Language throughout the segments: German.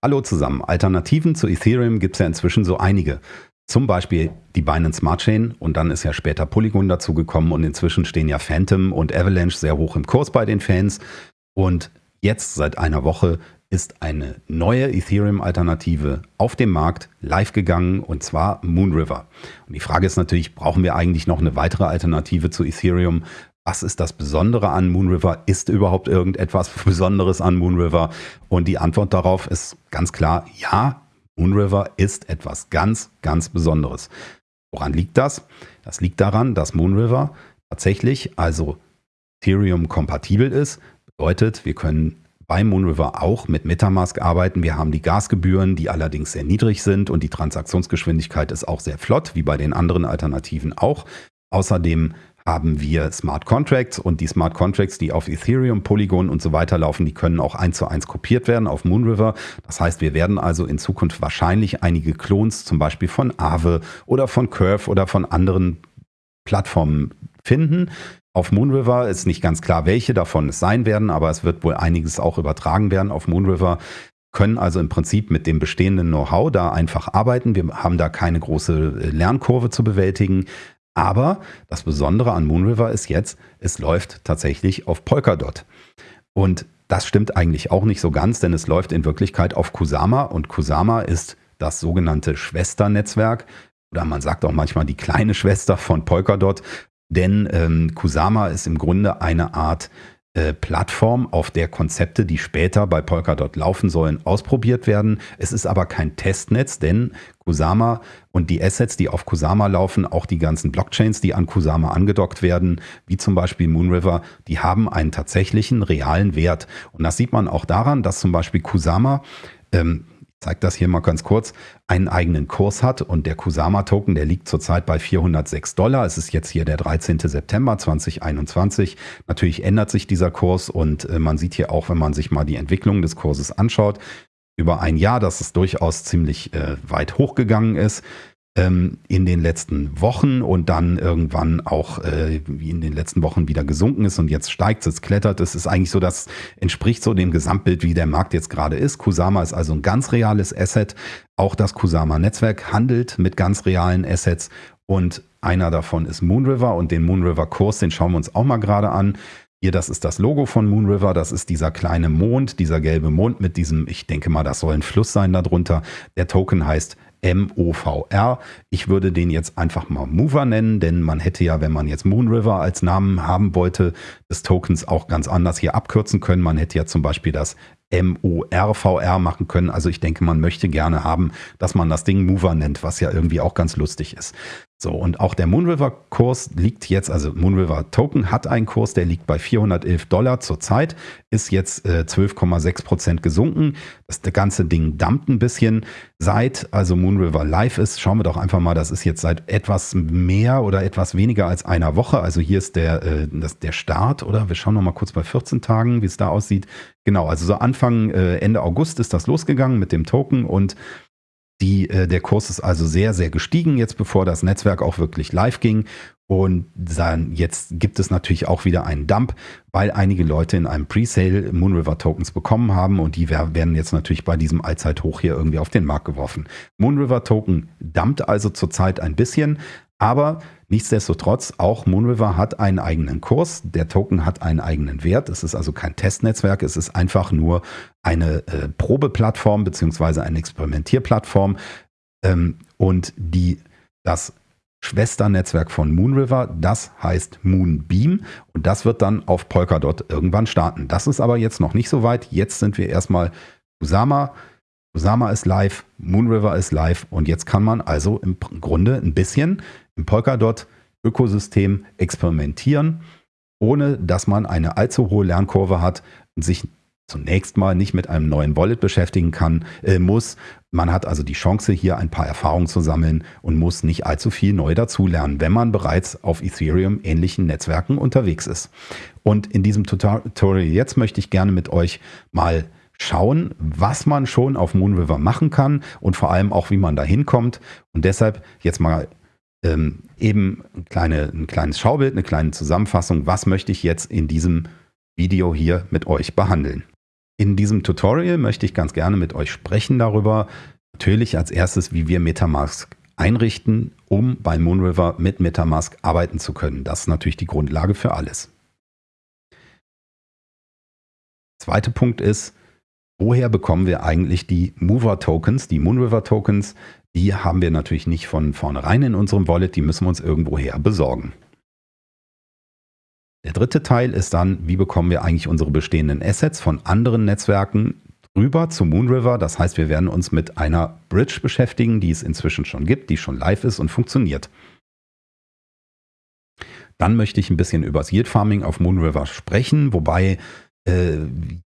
Hallo zusammen. Alternativen zu Ethereum gibt es ja inzwischen so einige. Zum Beispiel die Binance Smart Chain und dann ist ja später Polygon dazugekommen und inzwischen stehen ja Phantom und Avalanche sehr hoch im Kurs bei den Fans. Und jetzt seit einer Woche ist eine neue Ethereum-Alternative auf dem Markt live gegangen und zwar Moonriver. Und die Frage ist natürlich, brauchen wir eigentlich noch eine weitere Alternative zu Ethereum? Was ist das Besondere an Moonriver? Ist überhaupt irgendetwas Besonderes an Moonriver? Und die Antwort darauf ist ganz klar, ja, Moonriver ist etwas ganz, ganz Besonderes. Woran liegt das? Das liegt daran, dass Moonriver tatsächlich also Ethereum-kompatibel ist. Bedeutet, wir können bei Moonriver auch mit Metamask arbeiten. Wir haben die Gasgebühren, die allerdings sehr niedrig sind und die Transaktionsgeschwindigkeit ist auch sehr flott, wie bei den anderen Alternativen auch. Außerdem haben wir Smart Contracts und die Smart Contracts, die auf Ethereum, Polygon und so weiter laufen, die können auch eins zu eins kopiert werden auf Moonriver. Das heißt, wir werden also in Zukunft wahrscheinlich einige Clones, zum Beispiel von Aave oder von Curve oder von anderen Plattformen finden. Auf Moonriver ist nicht ganz klar, welche davon es sein werden, aber es wird wohl einiges auch übertragen werden auf Moonriver können also im Prinzip mit dem bestehenden Know-how da einfach arbeiten. Wir haben da keine große Lernkurve zu bewältigen. Aber das Besondere an Moonriver ist jetzt, es läuft tatsächlich auf Polkadot. Und das stimmt eigentlich auch nicht so ganz, denn es läuft in Wirklichkeit auf Kusama. Und Kusama ist das sogenannte Schwesternetzwerk. Oder man sagt auch manchmal die kleine Schwester von Polkadot, denn ähm, Kusama ist im Grunde eine Art äh, Plattform, auf der Konzepte, die später bei Polkadot laufen sollen, ausprobiert werden. Es ist aber kein Testnetz, denn Kusama und die Assets, die auf Kusama laufen, auch die ganzen Blockchains, die an Kusama angedockt werden, wie zum Beispiel Moonriver, die haben einen tatsächlichen realen Wert. Und das sieht man auch daran, dass zum Beispiel Kusama ähm, zeige das hier mal ganz kurz, einen eigenen Kurs hat und der Kusama-Token, der liegt zurzeit bei 406 Dollar. Es ist jetzt hier der 13. September 2021. Natürlich ändert sich dieser Kurs und äh, man sieht hier auch, wenn man sich mal die Entwicklung des Kurses anschaut, über ein Jahr, dass es durchaus ziemlich äh, weit hochgegangen ist ähm, in den letzten Wochen und dann irgendwann auch äh, wie in den letzten Wochen wieder gesunken ist und jetzt steigt es, klettert es. Ist eigentlich so, das entspricht so dem Gesamtbild, wie der Markt jetzt gerade ist. Kusama ist also ein ganz reales Asset. Auch das Kusama-Netzwerk handelt mit ganz realen Assets und einer davon ist Moonriver und den Moonriver-Kurs, den schauen wir uns auch mal gerade an. Hier, das ist das Logo von Moonriver, das ist dieser kleine Mond, dieser gelbe Mond mit diesem, ich denke mal, das soll ein Fluss sein darunter. Der Token heißt M-O-V-R. Ich würde den jetzt einfach mal Mover nennen, denn man hätte ja, wenn man jetzt Moonriver als Namen haben wollte, des Tokens auch ganz anders hier abkürzen können. Man hätte ja zum Beispiel das M-O-R-V-R machen können. Also ich denke, man möchte gerne haben, dass man das Ding Mover nennt, was ja irgendwie auch ganz lustig ist. So, und auch der Moonriver-Kurs liegt jetzt, also Moonriver Token hat einen Kurs, der liegt bei 411 Dollar zurzeit, ist jetzt äh, 12,6 Prozent gesunken. Das, ganze Ding dumpt ein bisschen. Seit also Moonriver live ist, schauen wir doch einfach mal, das ist jetzt seit etwas mehr oder etwas weniger als einer Woche. Also hier ist der, äh, das, der Start, oder? Wir schauen noch mal kurz bei 14 Tagen, wie es da aussieht. Genau, also so Anfang, äh, Ende August ist das losgegangen mit dem Token und die, äh, der Kurs ist also sehr, sehr gestiegen, jetzt bevor das Netzwerk auch wirklich live ging. Und dann jetzt gibt es natürlich auch wieder einen Dump, weil einige Leute in einem Presale Moonriver Tokens bekommen haben und die werden jetzt natürlich bei diesem Allzeithoch hier irgendwie auf den Markt geworfen. Moonriver Token dumpt also zurzeit ein bisschen, aber nichtsdestotrotz, auch Moonriver hat einen eigenen Kurs. Der Token hat einen eigenen Wert. Es ist also kein Testnetzwerk. Es ist einfach nur eine äh, Probeplattform beziehungsweise eine Experimentierplattform. Ähm, und die, das Schwesternetzwerk von Moonriver, das heißt Moonbeam und das wird dann auf Polkadot irgendwann starten. Das ist aber jetzt noch nicht so weit. Jetzt sind wir erstmal Kusama. Kusama ist live, Moonriver ist live und jetzt kann man also im Grunde ein bisschen im Polkadot-Ökosystem experimentieren, ohne dass man eine allzu hohe Lernkurve hat und sich zunächst mal nicht mit einem neuen Wallet beschäftigen kann, äh, muss. Man hat also die Chance, hier ein paar Erfahrungen zu sammeln und muss nicht allzu viel neu dazulernen, wenn man bereits auf Ethereum ähnlichen Netzwerken unterwegs ist. Und in diesem Tutorial jetzt möchte ich gerne mit euch mal schauen, was man schon auf Moonriver machen kann und vor allem auch, wie man da hinkommt. Und deshalb jetzt mal ähm, eben ein, kleine, ein kleines Schaubild, eine kleine Zusammenfassung, was möchte ich jetzt in diesem Video hier mit euch behandeln. In diesem Tutorial möchte ich ganz gerne mit euch sprechen darüber, natürlich als erstes, wie wir Metamask einrichten, um bei Moonriver mit Metamask arbeiten zu können. Das ist natürlich die Grundlage für alles. Zweiter Punkt ist, woher bekommen wir eigentlich die Mover-Tokens, die Moonriver-Tokens? Die haben wir natürlich nicht von vornherein in unserem Wallet, die müssen wir uns irgendwoher besorgen. Der dritte Teil ist dann, wie bekommen wir eigentlich unsere bestehenden Assets von anderen Netzwerken rüber zu Moonriver. Das heißt, wir werden uns mit einer Bridge beschäftigen, die es inzwischen schon gibt, die schon live ist und funktioniert. Dann möchte ich ein bisschen über das Yield Farming auf Moonriver sprechen, wobei äh,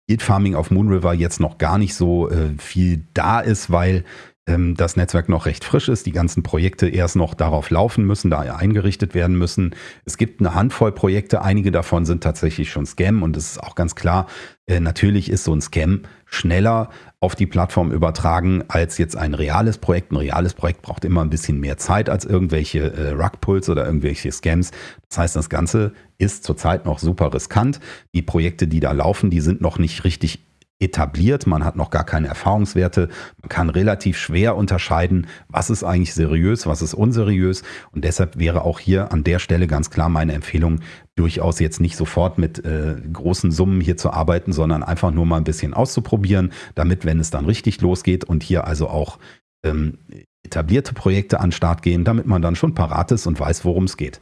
Yield Farming auf Moonriver jetzt noch gar nicht so äh, viel da ist, weil das Netzwerk noch recht frisch ist, die ganzen Projekte erst noch darauf laufen müssen, da eingerichtet werden müssen. Es gibt eine Handvoll Projekte, einige davon sind tatsächlich schon Scam und es ist auch ganz klar, äh, natürlich ist so ein Scam schneller auf die Plattform übertragen als jetzt ein reales Projekt. Ein reales Projekt braucht immer ein bisschen mehr Zeit als irgendwelche äh, Rugpulls oder irgendwelche Scams. Das heißt, das Ganze ist zurzeit noch super riskant. Die Projekte, die da laufen, die sind noch nicht richtig etabliert, man hat noch gar keine Erfahrungswerte, man kann relativ schwer unterscheiden, was ist eigentlich seriös, was ist unseriös. Und deshalb wäre auch hier an der Stelle ganz klar meine Empfehlung, durchaus jetzt nicht sofort mit äh, großen Summen hier zu arbeiten, sondern einfach nur mal ein bisschen auszuprobieren, damit, wenn es dann richtig losgeht und hier also auch ähm, etablierte Projekte an den Start gehen, damit man dann schon parat ist und weiß, worum es geht.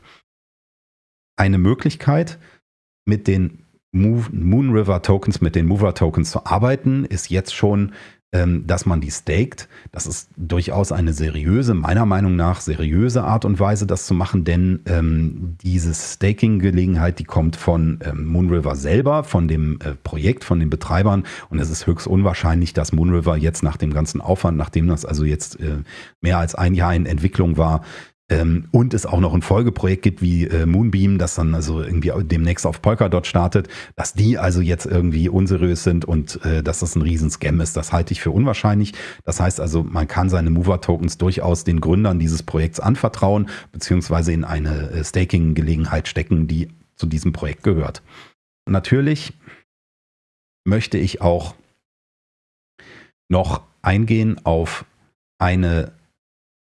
Eine Möglichkeit, mit den Moon River Tokens mit den Mover Tokens zu arbeiten, ist jetzt schon, ähm, dass man die staked. Das ist durchaus eine seriöse, meiner Meinung nach seriöse Art und Weise, das zu machen, denn ähm, diese Staking-Gelegenheit, die kommt von ähm, Moon River selber, von dem äh, Projekt, von den Betreibern und es ist höchst unwahrscheinlich, dass Moon River jetzt nach dem ganzen Aufwand, nachdem das also jetzt äh, mehr als ein Jahr in Entwicklung war, ähm, und es auch noch ein Folgeprojekt gibt wie äh, Moonbeam, das dann also irgendwie demnächst auf Polkadot startet, dass die also jetzt irgendwie unseriös sind und äh, dass das ein Riesenscam ist, das halte ich für unwahrscheinlich. Das heißt also, man kann seine Mover-Tokens durchaus den Gründern dieses Projekts anvertrauen, beziehungsweise in eine äh, Staking-Gelegenheit stecken, die zu diesem Projekt gehört. natürlich möchte ich auch noch eingehen auf eine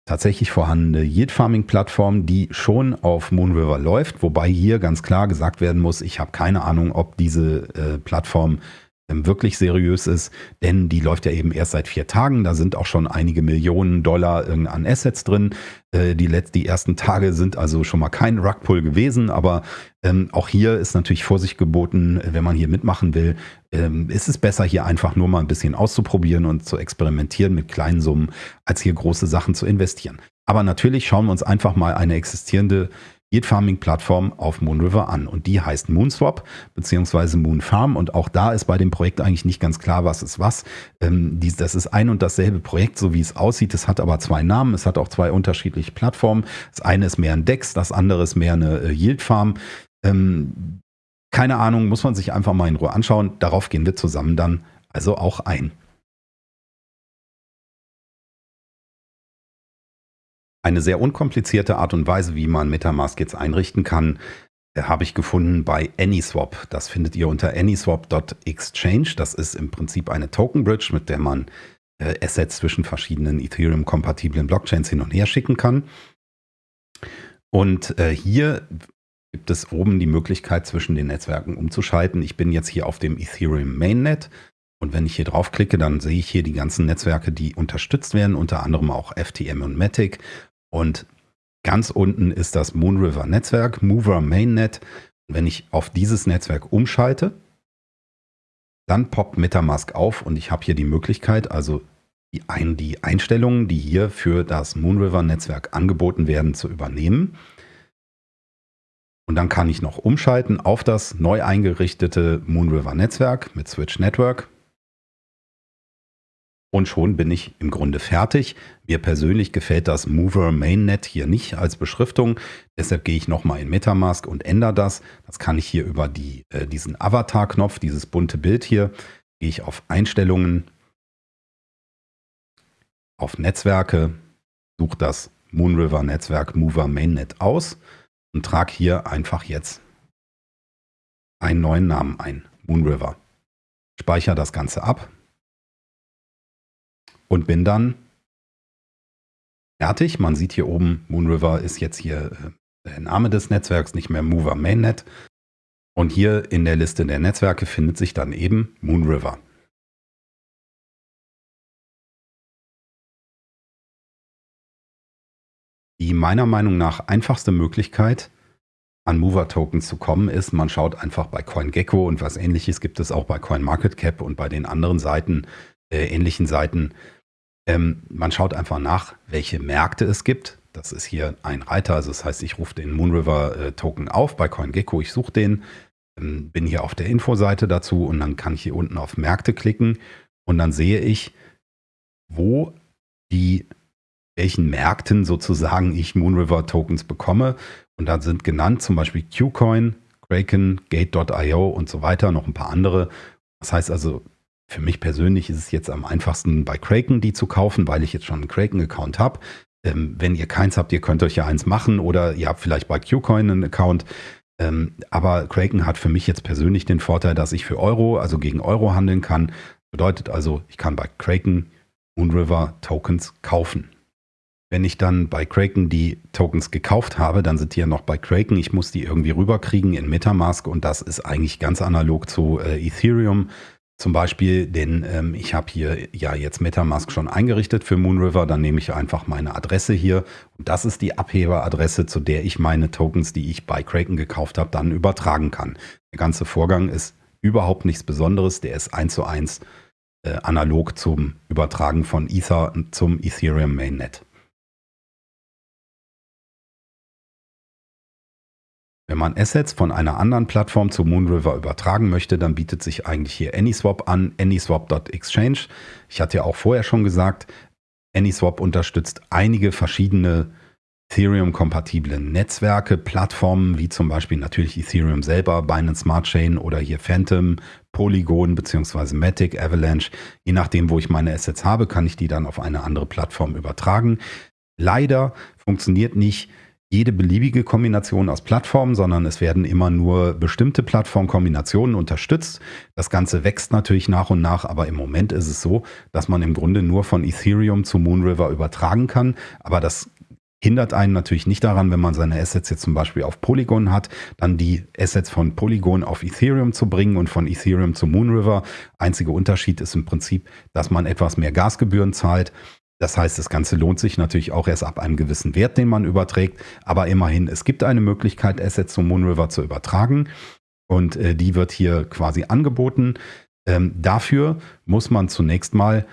tatsächlich vorhandene Yield Farming Plattform, die schon auf Moonriver läuft, wobei hier ganz klar gesagt werden muss, ich habe keine Ahnung, ob diese äh, Plattform wirklich seriös ist, denn die läuft ja eben erst seit vier Tagen. Da sind auch schon einige Millionen Dollar an Assets drin. Äh, die, letzten, die ersten Tage sind also schon mal kein Rugpull gewesen, aber ähm, auch hier ist natürlich Vorsicht geboten, wenn man hier mitmachen will. Ähm, ist es besser, hier einfach nur mal ein bisschen auszuprobieren und zu experimentieren mit kleinen Summen, als hier große Sachen zu investieren. Aber natürlich schauen wir uns einfach mal eine existierende Yield Farming Plattform auf Moonriver an. Und die heißt Moonswap bzw. Moonfarm. Und auch da ist bei dem Projekt eigentlich nicht ganz klar, was ist was. Ähm, das ist ein und dasselbe Projekt, so wie es aussieht. Es hat aber zwei Namen. Es hat auch zwei unterschiedliche Plattformen. Das eine ist mehr ein DEX, das andere ist mehr eine äh, Yield Farm. Ähm, keine Ahnung, muss man sich einfach mal in Ruhe anschauen. Darauf gehen wir zusammen dann also auch ein. Eine sehr unkomplizierte Art und Weise, wie man Metamask jetzt einrichten kann, äh, habe ich gefunden bei AnySwap. Das findet ihr unter anyswap.exchange. Das ist im Prinzip eine Token Bridge, mit der man äh, Assets zwischen verschiedenen Ethereum-kompatiblen Blockchains hin und her schicken kann. Und äh, hier gibt es oben die Möglichkeit, zwischen den Netzwerken umzuschalten. Ich bin jetzt hier auf dem Ethereum Mainnet. Und wenn ich hier draufklicke, dann sehe ich hier die ganzen Netzwerke, die unterstützt werden, unter anderem auch FTM und Matic. Und ganz unten ist das Moonriver Netzwerk, Mover Mainnet. Und wenn ich auf dieses Netzwerk umschalte, dann poppt Metamask auf und ich habe hier die Möglichkeit, also die, ein, die Einstellungen, die hier für das Moonriver Netzwerk angeboten werden, zu übernehmen. Und dann kann ich noch umschalten auf das neu eingerichtete Moonriver Netzwerk mit Switch Network. Und schon bin ich im Grunde fertig. Mir persönlich gefällt das Mover Mainnet hier nicht als Beschriftung. Deshalb gehe ich nochmal in Metamask und ändere das. Das kann ich hier über die, äh, diesen Avatar-Knopf, dieses bunte Bild hier, gehe ich auf Einstellungen, auf Netzwerke, suche das Moonriver Netzwerk Mover Mainnet aus und trage hier einfach jetzt einen neuen Namen ein, Moonriver. speichere das Ganze ab und bin dann fertig. Man sieht hier oben, Moonriver ist jetzt hier äh, der Name des Netzwerks, nicht mehr Mover Mainnet. Und hier in der Liste der Netzwerke findet sich dann eben Moonriver. Die meiner Meinung nach einfachste Möglichkeit, an Mover-Tokens zu kommen, ist, man schaut einfach bei CoinGecko und was ähnliches gibt es auch bei CoinMarketCap und bei den anderen Seiten, äh, ähnlichen Seiten. Ähm, man schaut einfach nach, welche Märkte es gibt. Das ist hier ein Reiter, also das heißt, ich rufe den Moonriver-Token äh, auf bei CoinGecko, ich suche den, ähm, bin hier auf der Infoseite dazu und dann kann ich hier unten auf Märkte klicken und dann sehe ich, wo die welchen Märkten sozusagen ich Moonriver Tokens bekomme. Und da sind genannt zum Beispiel Qcoin, Kraken, Gate.io und so weiter, noch ein paar andere. Das heißt also, für mich persönlich ist es jetzt am einfachsten bei Kraken die zu kaufen, weil ich jetzt schon einen Kraken-Account habe. Ähm, wenn ihr keins habt, ihr könnt euch ja eins machen oder ihr habt vielleicht bei Qcoin einen Account. Ähm, aber Kraken hat für mich jetzt persönlich den Vorteil, dass ich für Euro, also gegen Euro handeln kann. Bedeutet also, ich kann bei Kraken Moonriver Tokens kaufen. Wenn ich dann bei Kraken die Tokens gekauft habe, dann sind die ja noch bei Kraken. Ich muss die irgendwie rüberkriegen in Metamask und das ist eigentlich ganz analog zu äh, Ethereum. Zum Beispiel, denn ähm, ich habe hier ja jetzt Metamask schon eingerichtet für Moonriver. Dann nehme ich einfach meine Adresse hier und das ist die Abheberadresse, zu der ich meine Tokens, die ich bei Kraken gekauft habe, dann übertragen kann. Der ganze Vorgang ist überhaupt nichts Besonderes. Der ist eins zu eins äh, analog zum Übertragen von Ether zum Ethereum Mainnet. Wenn man Assets von einer anderen Plattform zu Moonriver übertragen möchte, dann bietet sich eigentlich hier AnySwap an, AnySwap.exchange. Ich hatte ja auch vorher schon gesagt, AnySwap unterstützt einige verschiedene Ethereum-kompatible Netzwerke, Plattformen, wie zum Beispiel natürlich Ethereum selber, Binance Smart Chain oder hier Phantom, Polygon bzw. Matic, Avalanche. Je nachdem, wo ich meine Assets habe, kann ich die dann auf eine andere Plattform übertragen. Leider funktioniert nicht jede beliebige Kombination aus Plattformen, sondern es werden immer nur bestimmte Plattformkombinationen unterstützt. Das Ganze wächst natürlich nach und nach, aber im Moment ist es so, dass man im Grunde nur von Ethereum zu Moonriver übertragen kann. Aber das hindert einen natürlich nicht daran, wenn man seine Assets jetzt zum Beispiel auf Polygon hat, dann die Assets von Polygon auf Ethereum zu bringen und von Ethereum zu Moonriver. Einziger Unterschied ist im Prinzip, dass man etwas mehr Gasgebühren zahlt. Das heißt, das Ganze lohnt sich natürlich auch erst ab einem gewissen Wert, den man überträgt. Aber immerhin, es gibt eine Möglichkeit, Assets zum Moonriver zu übertragen. Und äh, die wird hier quasi angeboten. Ähm, dafür muss man zunächst mal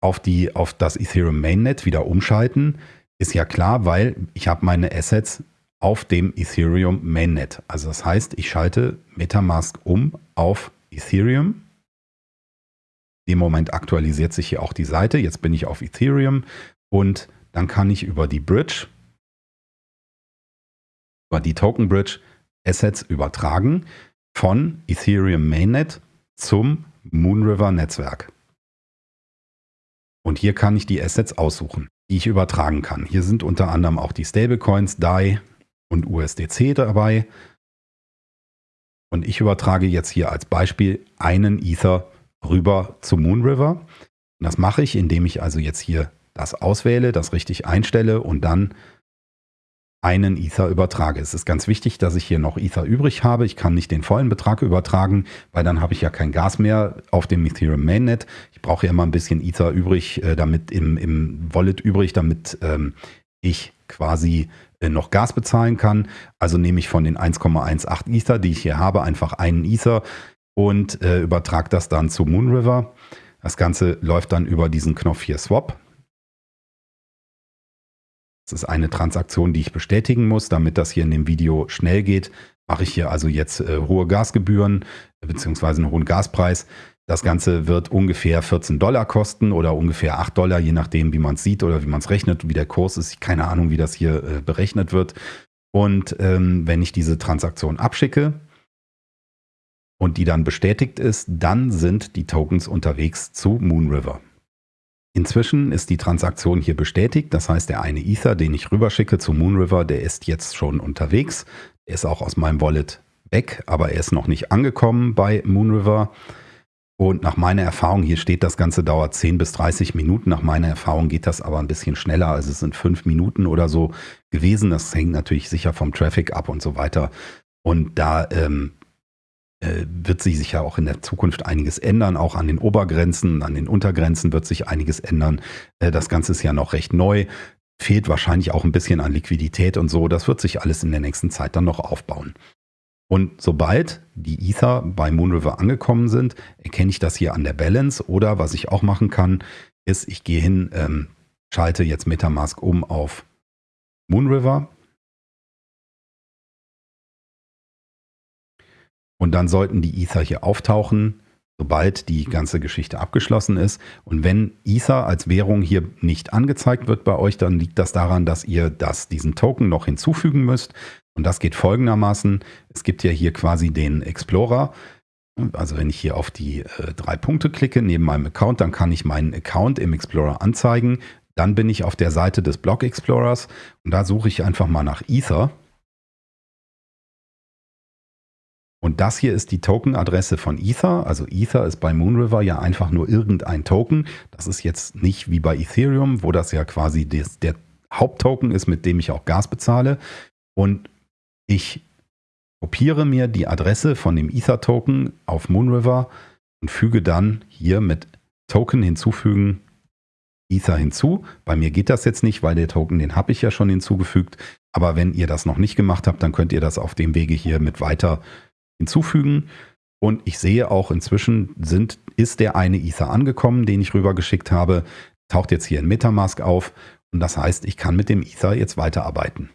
auf, die, auf das Ethereum Mainnet wieder umschalten. Ist ja klar, weil ich habe meine Assets auf dem Ethereum Mainnet. Also das heißt, ich schalte Metamask um auf Ethereum dem Moment aktualisiert sich hier auch die Seite. Jetzt bin ich auf Ethereum und dann kann ich über die Bridge, über die Token Bridge Assets übertragen von Ethereum Mainnet zum Moonriver Netzwerk. Und hier kann ich die Assets aussuchen, die ich übertragen kann. Hier sind unter anderem auch die Stablecoins DAI und USDC dabei. Und ich übertrage jetzt hier als Beispiel einen Ether rüber zu Moonriver. Und das mache ich, indem ich also jetzt hier das auswähle, das richtig einstelle und dann einen Ether übertrage. Es ist ganz wichtig, dass ich hier noch Ether übrig habe. Ich kann nicht den vollen Betrag übertragen, weil dann habe ich ja kein Gas mehr auf dem Ethereum Mainnet. Ich brauche ja immer ein bisschen Ether übrig, äh, damit im, im Wallet übrig, damit ähm, ich quasi äh, noch Gas bezahlen kann. Also nehme ich von den 1,18 Ether, die ich hier habe, einfach einen Ether, und äh, übertrage das dann zu Moonriver. Das Ganze läuft dann über diesen Knopf hier Swap. Das ist eine Transaktion, die ich bestätigen muss, damit das hier in dem Video schnell geht. Mache ich hier also jetzt äh, hohe Gasgebühren bzw. einen hohen Gaspreis. Das Ganze wird ungefähr 14 Dollar kosten oder ungefähr 8 Dollar, je nachdem, wie man es sieht oder wie man es rechnet, wie der Kurs ist. Keine Ahnung, wie das hier äh, berechnet wird. Und ähm, wenn ich diese Transaktion abschicke, und die dann bestätigt ist, dann sind die Tokens unterwegs zu Moonriver. Inzwischen ist die Transaktion hier bestätigt, das heißt der eine Ether, den ich rüberschicke zu Moonriver, der ist jetzt schon unterwegs. Er ist auch aus meinem Wallet weg, aber er ist noch nicht angekommen bei Moonriver. Und nach meiner Erfahrung, hier steht, das Ganze dauert 10 bis 30 Minuten. Nach meiner Erfahrung geht das aber ein bisschen schneller. Also es sind fünf Minuten oder so gewesen. Das hängt natürlich sicher vom Traffic ab und so weiter. Und da ähm, äh, wird sich sicher auch in der Zukunft einiges ändern. Auch an den Obergrenzen, an den Untergrenzen wird sich einiges ändern. Äh, das Ganze ist ja noch recht neu. Fehlt wahrscheinlich auch ein bisschen an Liquidität und so. Das wird sich alles in der nächsten Zeit dann noch aufbauen. Und sobald die Ether bei Moonriver angekommen sind, erkenne ich das hier an der Balance. Oder was ich auch machen kann, ist, ich gehe hin, ähm, schalte jetzt Metamask um auf Moonriver. Und dann sollten die Ether hier auftauchen, sobald die ganze Geschichte abgeschlossen ist. Und wenn Ether als Währung hier nicht angezeigt wird bei euch, dann liegt das daran, dass ihr das, diesen Token noch hinzufügen müsst. Und das geht folgendermaßen. Es gibt ja hier quasi den Explorer. Also wenn ich hier auf die äh, drei Punkte klicke neben meinem Account, dann kann ich meinen Account im Explorer anzeigen. Dann bin ich auf der Seite des Block Explorers und da suche ich einfach mal nach Ether. Und das hier ist die Token-Adresse von Ether. Also Ether ist bei Moonriver ja einfach nur irgendein Token. Das ist jetzt nicht wie bei Ethereum, wo das ja quasi des, der Haupttoken ist, mit dem ich auch Gas bezahle. Und ich kopiere mir die Adresse von dem Ether-Token auf Moonriver und füge dann hier mit Token hinzufügen Ether hinzu. Bei mir geht das jetzt nicht, weil der Token, den habe ich ja schon hinzugefügt. Aber wenn ihr das noch nicht gemacht habt, dann könnt ihr das auf dem Wege hier mit weiter hinzufügen. Und ich sehe auch inzwischen sind, ist der eine Ether angekommen, den ich rübergeschickt habe, taucht jetzt hier in Metamask auf. Und das heißt, ich kann mit dem Ether jetzt weiterarbeiten.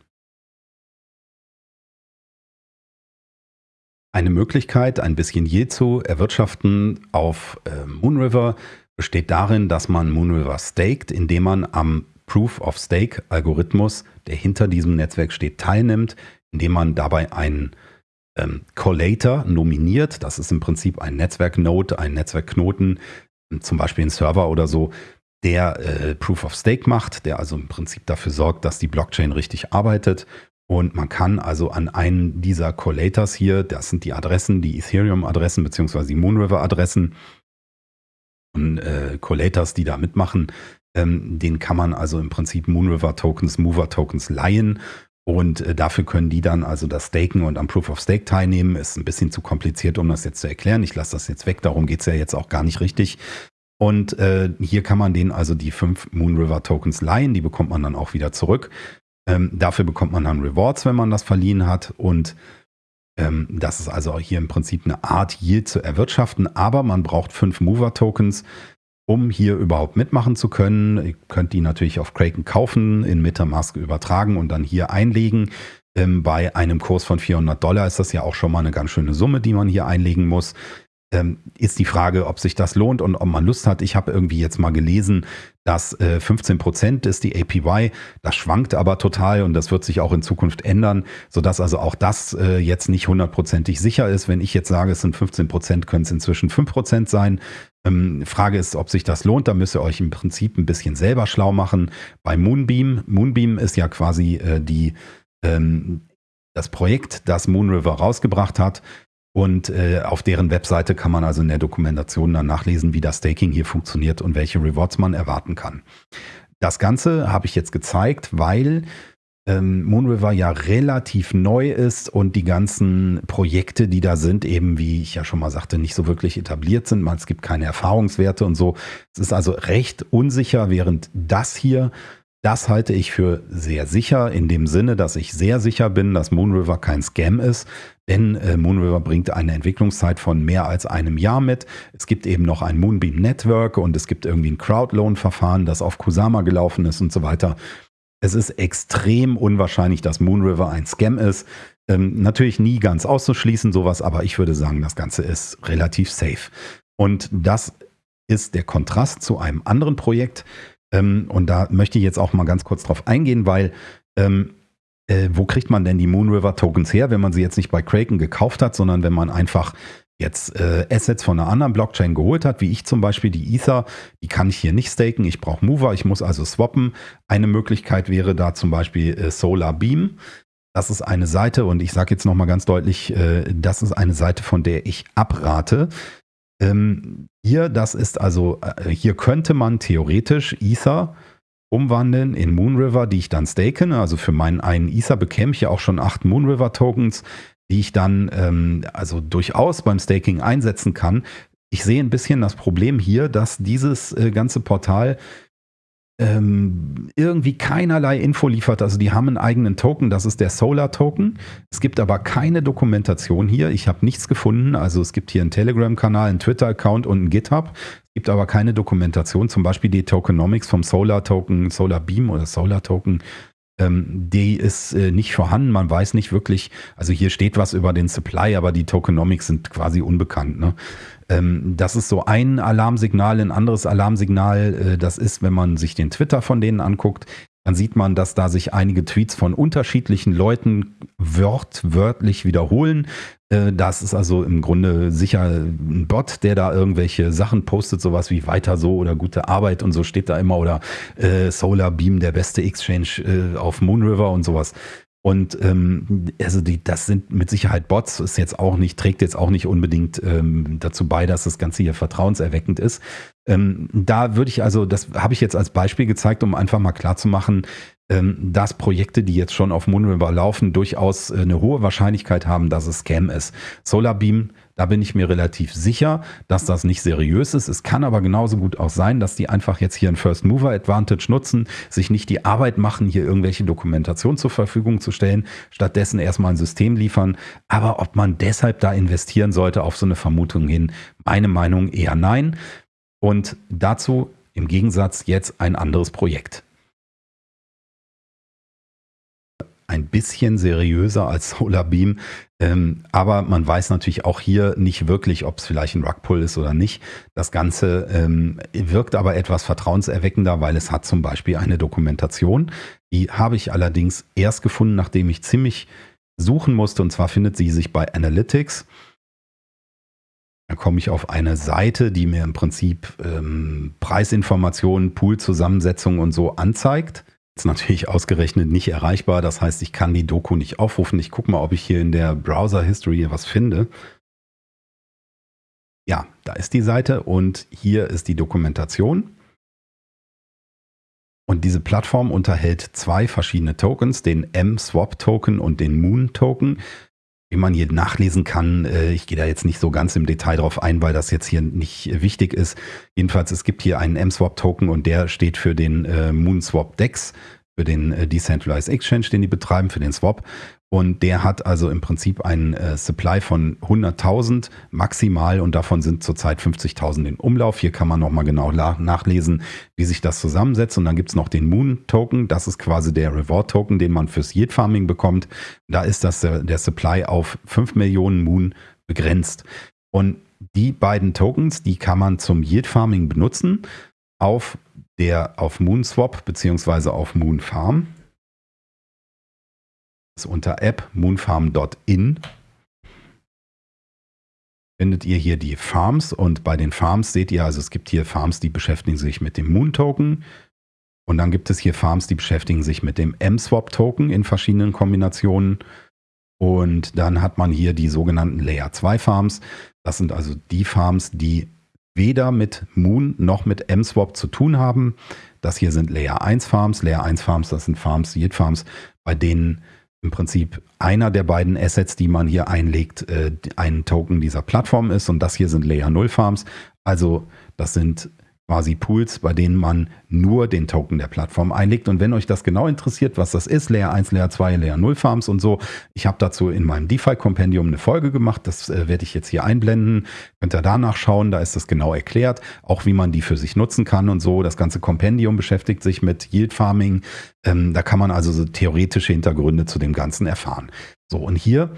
Eine Möglichkeit, ein bisschen Yield zu erwirtschaften auf äh, Moonriver besteht darin, dass man Moonriver staked, indem man am Proof of Stake Algorithmus, der hinter diesem Netzwerk steht, teilnimmt, indem man dabei einen ähm, Collator nominiert. Das ist im Prinzip ein Netzwerknode, ein Netzwerkknoten, zum Beispiel ein Server oder so, der äh, Proof of Stake macht, der also im Prinzip dafür sorgt, dass die Blockchain richtig arbeitet und man kann also an einen dieser Collators hier, das sind die Adressen, die Ethereum-Adressen bzw. die Moonriver-Adressen und äh, Collators, die da mitmachen, ähm, den kann man also im Prinzip Moonriver-Tokens, Mover-Tokens leihen und äh, dafür können die dann also das Staken und am Proof of Stake teilnehmen. Ist ein bisschen zu kompliziert, um das jetzt zu erklären. Ich lasse das jetzt weg, darum geht es ja jetzt auch gar nicht richtig. Und äh, hier kann man denen also die fünf Moonriver Tokens leihen, die bekommt man dann auch wieder zurück. Ähm, dafür bekommt man dann Rewards, wenn man das verliehen hat. Und ähm, das ist also hier im Prinzip eine Art Yield zu erwirtschaften. Aber man braucht fünf Mover-Tokens, um hier überhaupt mitmachen zu können. Ihr könnt die natürlich auf Kraken kaufen, in Metamask übertragen und dann hier einlegen. Ähm, bei einem Kurs von 400 Dollar ist das ja auch schon mal eine ganz schöne Summe, die man hier einlegen muss ähm, ist die Frage, ob sich das lohnt und ob man Lust hat. Ich habe irgendwie jetzt mal gelesen, dass äh, 15 Prozent ist die APY. Das schwankt aber total und das wird sich auch in Zukunft ändern, sodass also auch das äh, jetzt nicht hundertprozentig sicher ist. Wenn ich jetzt sage, es sind 15 Prozent, können es inzwischen 5 Prozent sein. Ähm, Frage ist, ob sich das lohnt. Da müsst ihr euch im Prinzip ein bisschen selber schlau machen. Bei Moonbeam, Moonbeam ist ja quasi äh, die ähm, das Projekt, das Moonriver rausgebracht hat, und äh, auf deren Webseite kann man also in der Dokumentation dann nachlesen, wie das Staking hier funktioniert und welche Rewards man erwarten kann. Das Ganze habe ich jetzt gezeigt, weil ähm, Moonriver ja relativ neu ist und die ganzen Projekte, die da sind, eben wie ich ja schon mal sagte, nicht so wirklich etabliert sind. Es gibt keine Erfahrungswerte und so. Es ist also recht unsicher, während das hier das halte ich für sehr sicher, in dem Sinne, dass ich sehr sicher bin, dass Moonriver kein Scam ist. Denn äh, Moonriver bringt eine Entwicklungszeit von mehr als einem Jahr mit. Es gibt eben noch ein Moonbeam Network und es gibt irgendwie ein Crowdloan-Verfahren, das auf Kusama gelaufen ist und so weiter. Es ist extrem unwahrscheinlich, dass Moonriver ein Scam ist. Ähm, natürlich nie ganz auszuschließen, sowas, aber ich würde sagen, das Ganze ist relativ safe. Und das ist der Kontrast zu einem anderen Projekt, ähm, und da möchte ich jetzt auch mal ganz kurz drauf eingehen, weil ähm, äh, wo kriegt man denn die Moonriver Tokens her, wenn man sie jetzt nicht bei Kraken gekauft hat, sondern wenn man einfach jetzt äh, Assets von einer anderen Blockchain geholt hat, wie ich zum Beispiel die Ether, die kann ich hier nicht staken, ich brauche Mover, ich muss also swappen. Eine Möglichkeit wäre da zum Beispiel äh, Solar Beam. Das ist eine Seite und ich sage jetzt nochmal ganz deutlich, äh, das ist eine Seite, von der ich abrate. Ähm, hier, das ist also, äh, hier könnte man theoretisch Ether umwandeln in Moonriver, die ich dann staken. Also für meinen einen Ether bekäme ich ja auch schon acht Moonriver Tokens, die ich dann ähm, also durchaus beim Staking einsetzen kann. Ich sehe ein bisschen das Problem hier, dass dieses äh, ganze Portal ähm, irgendwie keinerlei Info liefert. Also die haben einen eigenen Token, das ist der Solar Token. Es gibt aber keine Dokumentation hier. Ich habe nichts gefunden. Also es gibt hier einen Telegram-Kanal, einen Twitter-Account und einen GitHub. Es gibt aber keine Dokumentation, zum Beispiel die Tokenomics vom Solar Token, Solar Beam oder Solar Token ähm, die ist äh, nicht vorhanden. Man weiß nicht wirklich, also hier steht was über den Supply, aber die Tokenomics sind quasi unbekannt. Ne? Ähm, das ist so ein Alarmsignal. Ein anderes Alarmsignal, äh, das ist, wenn man sich den Twitter von denen anguckt, dann sieht man, dass da sich einige Tweets von unterschiedlichen Leuten wörtlich wiederholen. Äh, das ist also im Grunde sicher ein Bot, der da irgendwelche Sachen postet, sowas wie weiter so oder gute Arbeit und so steht da immer oder äh, Solar Beam, der beste Exchange äh, auf Moonriver und sowas. Und ähm, also die, das sind mit Sicherheit Bots, ist jetzt auch nicht, trägt jetzt auch nicht unbedingt ähm, dazu bei, dass das Ganze hier vertrauenserweckend ist. Ähm, da würde ich also, das habe ich jetzt als Beispiel gezeigt, um einfach mal klarzumachen, dass Projekte, die jetzt schon auf Moonriver laufen, durchaus äh, eine hohe Wahrscheinlichkeit haben, dass es Scam ist. Solarbeam da bin ich mir relativ sicher, dass das nicht seriös ist. Es kann aber genauso gut auch sein, dass die einfach jetzt hier ein First Mover Advantage nutzen, sich nicht die Arbeit machen, hier irgendwelche Dokumentation zur Verfügung zu stellen, stattdessen erstmal ein System liefern. Aber ob man deshalb da investieren sollte auf so eine Vermutung hin, meine Meinung eher nein. Und dazu im Gegensatz jetzt ein anderes Projekt. Ein bisschen seriöser als Solarbeam. Ähm, aber man weiß natürlich auch hier nicht wirklich, ob es vielleicht ein Rugpull ist oder nicht. Das Ganze ähm, wirkt aber etwas vertrauenserweckender, weil es hat zum Beispiel eine Dokumentation. Die habe ich allerdings erst gefunden, nachdem ich ziemlich suchen musste. Und zwar findet sie sich bei Analytics. Da komme ich auf eine Seite, die mir im Prinzip ähm, Preisinformationen, Poolzusammensetzung und so anzeigt. Ist natürlich ausgerechnet nicht erreichbar. Das heißt, ich kann die Doku nicht aufrufen. Ich gucke mal, ob ich hier in der Browser History was finde. Ja, da ist die Seite und hier ist die Dokumentation. Und diese Plattform unterhält zwei verschiedene Tokens, den M-Swap-Token und den Moon-Token, wie man hier nachlesen kann. Äh, ich gehe da jetzt nicht so ganz im Detail drauf ein, weil das jetzt hier nicht wichtig ist. Jedenfalls, es gibt hier einen M-Swap-Token und der steht für den äh, Moon-Swap-Dex, für den äh, Decentralized Exchange, den die betreiben, für den Swap. Und der hat also im Prinzip einen äh, Supply von 100.000 maximal und davon sind zurzeit 50.000 in Umlauf. Hier kann man nochmal genau nachlesen, wie sich das zusammensetzt. Und dann gibt es noch den Moon Token. Das ist quasi der Reward Token, den man fürs Yield Farming bekommt. Da ist das der, der Supply auf 5 Millionen Moon begrenzt. Und die beiden Tokens, die kann man zum Yield Farming benutzen auf der auf Moonswap beziehungsweise auf Moonfarm unter App moonfarm.in findet ihr hier die Farms und bei den Farms seht ihr, also es gibt hier Farms, die beschäftigen sich mit dem Moon Token und dann gibt es hier Farms, die beschäftigen sich mit dem M-Swap Token in verschiedenen Kombinationen und dann hat man hier die sogenannten Layer 2 Farms. Das sind also die Farms, die weder mit Moon noch mit M-Swap zu tun haben. Das hier sind Layer 1 Farms. Layer 1 Farms, das sind Farms, Yield Farms, bei denen im Prinzip einer der beiden Assets, die man hier einlegt, äh, ein Token dieser Plattform ist. Und das hier sind Layer 0 Farms. Also das sind quasi Pools, bei denen man nur den Token der Plattform einlegt. Und wenn euch das genau interessiert, was das ist, Layer 1, Layer 2, Layer 0 Farms und so, ich habe dazu in meinem DeFi-Kompendium eine Folge gemacht, das äh, werde ich jetzt hier einblenden. Könnt ihr danach schauen, da ist das genau erklärt, auch wie man die für sich nutzen kann und so. Das ganze Kompendium beschäftigt sich mit Yield Farming. Ähm, da kann man also so theoretische Hintergründe zu dem Ganzen erfahren. So, und hier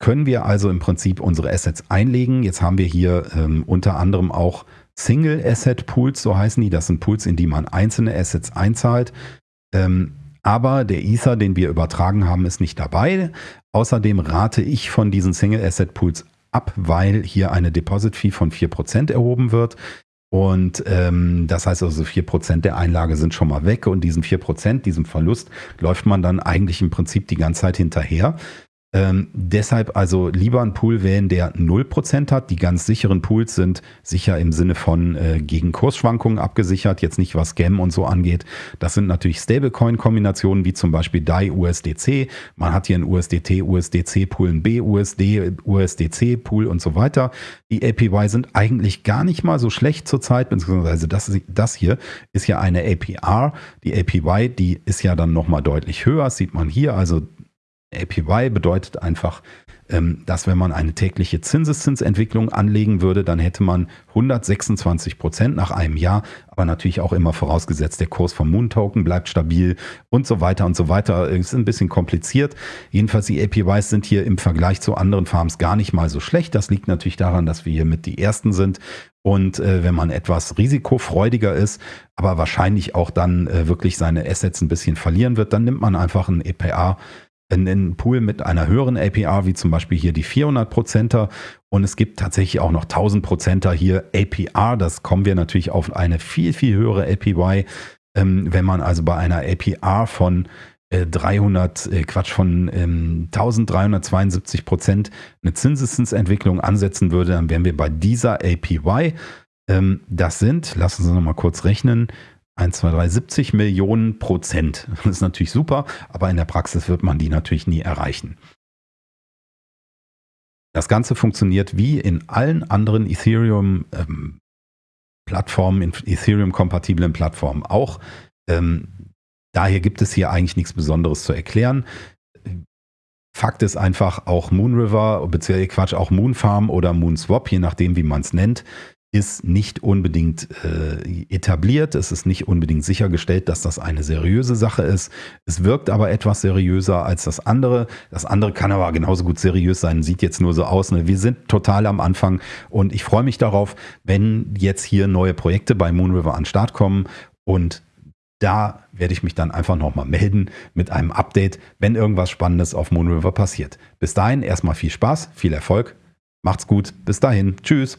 können wir also im Prinzip unsere Assets einlegen. Jetzt haben wir hier ähm, unter anderem auch Single Asset Pools, so heißen die. Das sind Pools, in die man einzelne Assets einzahlt. Ähm, aber der Ether, den wir übertragen haben, ist nicht dabei. Außerdem rate ich von diesen Single Asset Pools ab, weil hier eine Deposit Fee von 4% erhoben wird. Und ähm, das heißt also 4% der Einlage sind schon mal weg und diesen 4%, diesem Verlust, läuft man dann eigentlich im Prinzip die ganze Zeit hinterher. Ähm, deshalb also lieber ein Pool wählen, der 0% hat. Die ganz sicheren Pools sind sicher im Sinne von äh, gegen Kursschwankungen abgesichert, jetzt nicht was Scam und so angeht. Das sind natürlich Stablecoin-Kombinationen wie zum Beispiel DAI USDC. Man hat hier einen USDT, USDC-Pool, einen BUSD, USDC-Pool und so weiter. Die APY sind eigentlich gar nicht mal so schlecht zurzeit, beziehungsweise das, das hier ist ja eine APR. Die APY, die ist ja dann nochmal deutlich höher, das sieht man hier. Also APY bedeutet einfach, ähm, dass wenn man eine tägliche Zinseszinsentwicklung anlegen würde, dann hätte man 126 Prozent nach einem Jahr, aber natürlich auch immer vorausgesetzt, der Kurs vom Moon Token bleibt stabil und so weiter und so weiter. Ist ein bisschen kompliziert. Jedenfalls die APYs sind hier im Vergleich zu anderen Farms gar nicht mal so schlecht. Das liegt natürlich daran, dass wir hier mit die ersten sind und äh, wenn man etwas risikofreudiger ist, aber wahrscheinlich auch dann äh, wirklich seine Assets ein bisschen verlieren wird, dann nimmt man einfach ein EPA einen Pool mit einer höheren APR, wie zum Beispiel hier die 400%er. Und es gibt tatsächlich auch noch 1000%er hier APR. Das kommen wir natürlich auf eine viel, viel höhere APY. Ähm, wenn man also bei einer APR von 300, äh, äh, Quatsch, von ähm, 1372 Prozent eine Zinseszinsentwicklung ansetzen würde, dann wären wir bei dieser APY. Ähm, das sind, lassen Sie uns noch mal kurz rechnen, 1, 2, 3, 70 Millionen Prozent. Das ist natürlich super, aber in der Praxis wird man die natürlich nie erreichen. Das Ganze funktioniert wie in allen anderen Ethereum-Plattformen, ähm, in Ethereum-kompatiblen Plattformen auch. Ähm, daher gibt es hier eigentlich nichts Besonderes zu erklären. Fakt ist einfach, auch Moonriver, beziehungsweise Quatsch, auch Moonfarm oder Moonswap, je nachdem, wie man es nennt, ist nicht unbedingt äh, etabliert. Es ist nicht unbedingt sichergestellt, dass das eine seriöse Sache ist. Es wirkt aber etwas seriöser als das andere. Das andere kann aber genauso gut seriös sein, sieht jetzt nur so aus. Ne? Wir sind total am Anfang und ich freue mich darauf, wenn jetzt hier neue Projekte bei Moonriver an den Start kommen und da werde ich mich dann einfach nochmal melden mit einem Update, wenn irgendwas Spannendes auf Moonriver passiert. Bis dahin erstmal viel Spaß, viel Erfolg, macht's gut, bis dahin, tschüss.